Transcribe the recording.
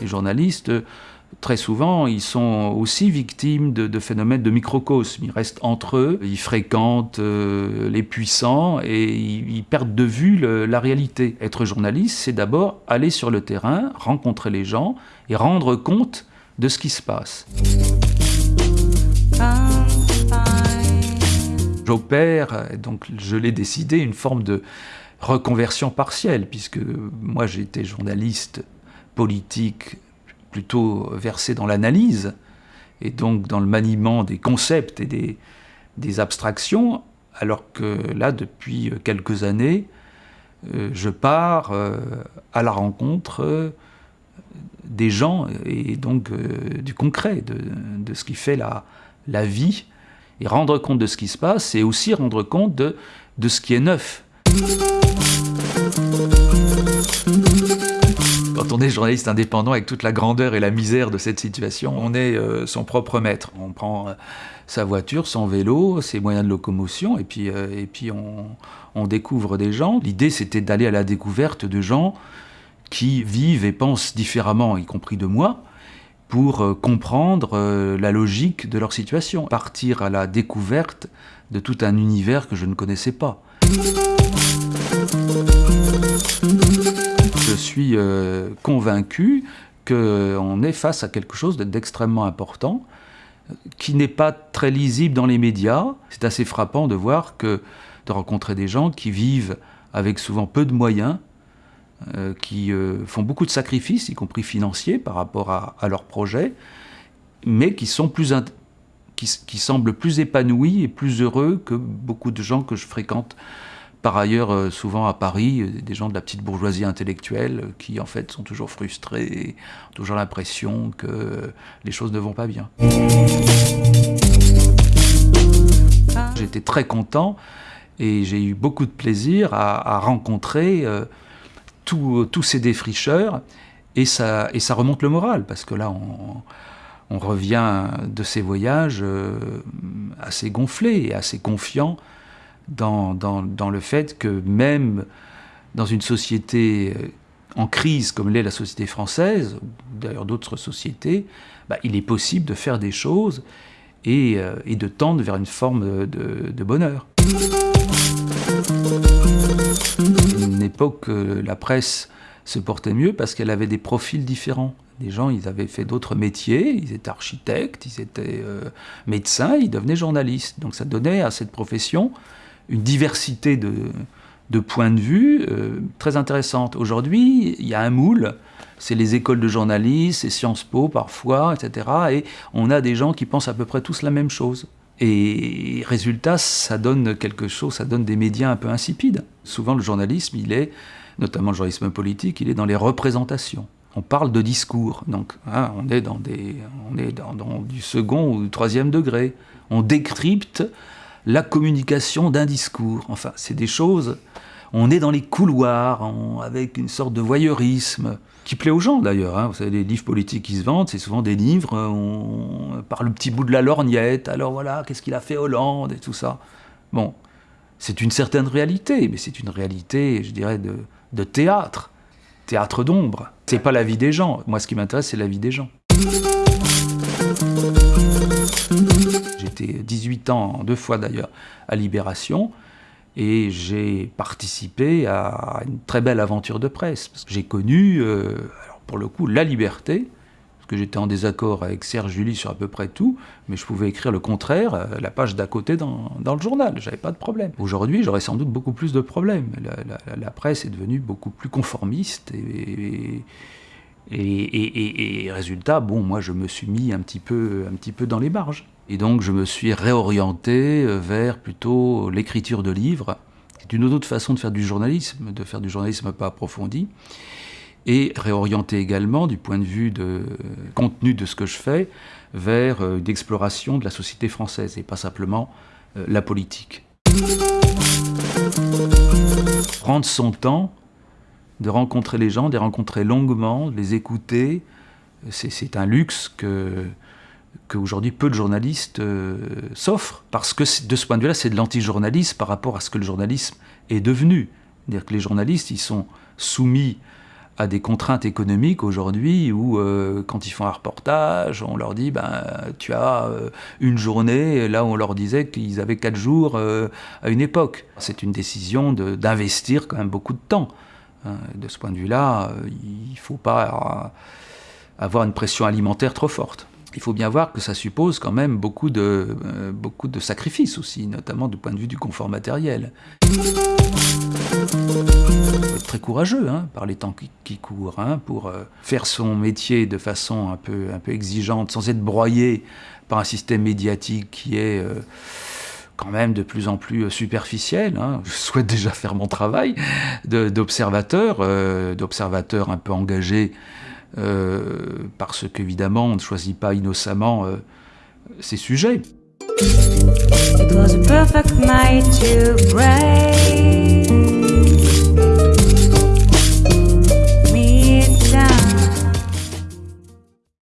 Les journalistes, très souvent, ils sont aussi victimes de, phénomènes de microcosme. Ils restent entre eux, ils fréquentent euh, les puissants et ils, perdent de vue la réalité. Être journaliste, c'est d'abord aller sur le terrain, rencontrer les gens et rendre compte de ce qui se passe. J'opère, donc je l'ai décidé, une forme de reconversion partielle, puisque moi j'étais journaliste politique plutôt versé dans l'analyse, et donc dans le maniement des concepts et des, abstractions, alors que là, depuis quelques années, euh, je pars euh, à la rencontre euh, des gens et donc du concret, de, ce qui fait la vie, et rendre compte de ce qui se passe, et aussi rendre compte de, de ce qui est neuf. Quand on est journaliste indépendant avec toute la grandeur et la misère de cette situation, on est euh, son propre maître. On prend euh, sa voiture, son vélo, ses moyens de locomotion, et puis, euh, et puis on, découvre des gens. L'idée, c'était d'aller à la découverte de gens qui vivent et pensent différemment, y compris de moi, pour comprendre la logique de leur situation. Partir à la découverte de tout un univers que je ne connaissais pas je suis euh, convaincu qu'on est face à quelque chose d'extrêmement important, qui n'est pas très lisible dans les médias. C'est assez frappant de voir que, de rencontrer des gens qui vivent avec souvent peu de moyens, euh, qui euh, font beaucoup de sacrifices, y compris financiers, par rapport à, leurs projets, mais qui, sont plus qui semblent plus épanouis et plus heureux que beaucoup de gens que je fréquente par ailleurs, euh, souvent à Paris, des gens de la petite bourgeoisie intellectuelle qui en fait sont toujours frustrés, et ont toujours l'impression que les choses ne vont pas bien. J'étais très content et j'ai eu beaucoup de plaisir à, rencontrer tous ces défricheurs et ça, et ça remonte le moral parce que là on, revient de ces voyages assez gonflés et assez confiants dans, dans, le fait que même dans une société euh, en crise comme l'est la société française, d'ailleurs d'autres sociétés, bah, il est possible de faire des choses et, euh, et de tendre vers une forme de bonheur. Une époque, euh, la presse se portait mieux parce qu'elle avait des profils différents. Des gens, ils avaient fait d'autres métiers, ils étaient architectes, ils étaient médecins, ils devenaient journalistes. Donc ça donnait à cette profession une diversité de, de points de vue euh, très intéressante. Aujourd'hui, il y a un moule, c'est les écoles de journalisme, c'est Sciences Po parfois, etc. Et on a des gens qui pensent à peu près tous la même chose. Et résultat, ça donne quelque chose, ça donne des médias un peu insipides. Souvent, le journalisme, il est, notamment le journalisme politique, il est dans les représentations. On parle de discours, donc hein, on est, dans, des, on est dans, dans du second ou du troisième degré. On décrypte la communication d'un discours. Enfin, c'est des choses... On est dans les couloirs, avec une sorte de voyeurisme, qui plaît aux gens d'ailleurs. Hein. Vous savez, les livres politiques qui se vendent, c'est souvent des livres on, par le petit bout de la lorgnette. Alors voilà, qu'est-ce qu'il a fait Hollande et tout ça. Bon, c'est une certaine réalité, mais c'est une réalité, je dirais, de, de théâtre. Théâtre d'ombre. C'est pas la vie des gens. Moi, ce qui m'intéresse, c'est la vie des gens. J'étais 18 ans, deux fois d'ailleurs, à Libération, et j'ai participé à une très belle aventure de presse. J'ai connu, euh, pour le coup, la liberté, parce que j'étais en désaccord avec Serge Julie sur à peu près tout, mais je pouvais écrire le contraire, euh, la page d'à côté dans, le journal, j'avais pas de problème. Aujourd'hui, j'aurais sans doute beaucoup plus de problèmes. La, presse est devenue beaucoup plus conformiste et, résultat, bon, moi je me suis mis un petit peu, un petit peu dans les marges. Et donc je me suis réorienté euh, vers plutôt l'écriture de livres, C'est une autre façon de faire du journalisme, de faire du journalisme pas approfondi, et réorienté également du point de vue de contenu de ce que je fais vers euh, une exploration de la société française et pas simplement euh, la politique. Prendre son temps de rencontrer les gens, de les rencontrer longuement, de les écouter. C'est un luxe que, qu'aujourd'hui peu de journalistes s'offrent, parce que de ce point de vue-là, c'est de l'anti-journalisme par rapport à ce que le journalisme est devenu. C'est-à-dire que les journalistes, ils sont soumis à des contraintes économiques aujourd'hui où euh, quand ils font un reportage, on leur dit ben tu as euh, une journée, là on leur disait qu'ils avaient quatre jours euh, à une époque. C'est une décision d'investir quand même beaucoup de temps. Hein. De ce point de vue-là, il ne faut pas avoir une pression alimentaire trop forte. Il faut bien voir que ça suppose quand même beaucoup de, de sacrifices aussi, notamment du point de vue du confort matériel très courageux hein, par les temps qui, courent, hein, pour euh, faire son métier de façon un peu, exigeante, sans être broyé par un système médiatique qui est euh, quand même de plus en plus euh, superficiel. Hein. Je souhaite déjà faire mon travail d'observateur, d'observateur un peu engagé, parce qu'évidemment, on ne choisit pas innocemment ces sujets.